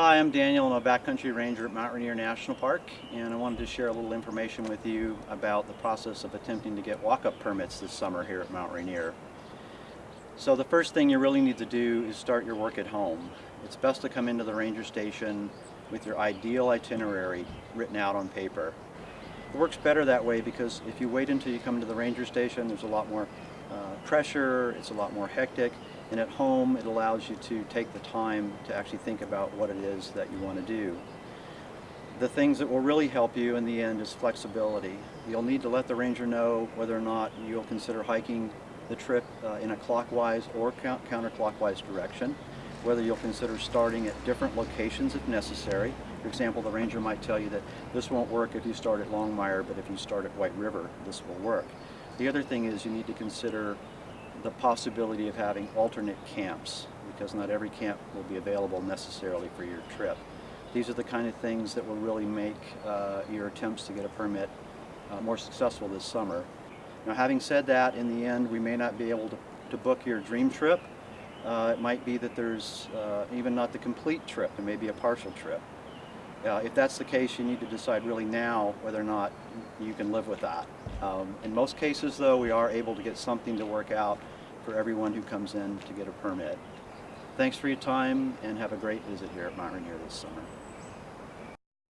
Hi, I'm Daniel. I'm a backcountry ranger at Mount Rainier National Park and I wanted to share a little information with you about the process of attempting to get walk-up permits this summer here at Mount Rainier. So the first thing you really need to do is start your work at home. It's best to come into the ranger station with your ideal itinerary written out on paper. It works better that way because if you wait until you come to the ranger station, there's a lot more uh, pressure, it's a lot more hectic, and at home it allows you to take the time to actually think about what it is that you want to do. The things that will really help you in the end is flexibility. You'll need to let the ranger know whether or not you'll consider hiking the trip uh, in a clockwise or counterclockwise direction, whether you'll consider starting at different locations if necessary. For example, the ranger might tell you that this won't work if you start at Longmire, but if you start at White River, this will work. The other thing is you need to consider the possibility of having alternate camps because not every camp will be available necessarily for your trip. These are the kind of things that will really make uh, your attempts to get a permit uh, more successful this summer. Now having said that, in the end we may not be able to, to book your dream trip. Uh, it might be that there's uh, even not the complete trip, it may be a partial trip. Uh, if that's the case, you need to decide really now whether or not you can live with that. Um, in most cases, though, we are able to get something to work out for everyone who comes in to get a permit. Thanks for your time and have a great visit here at Mount Rainier this summer.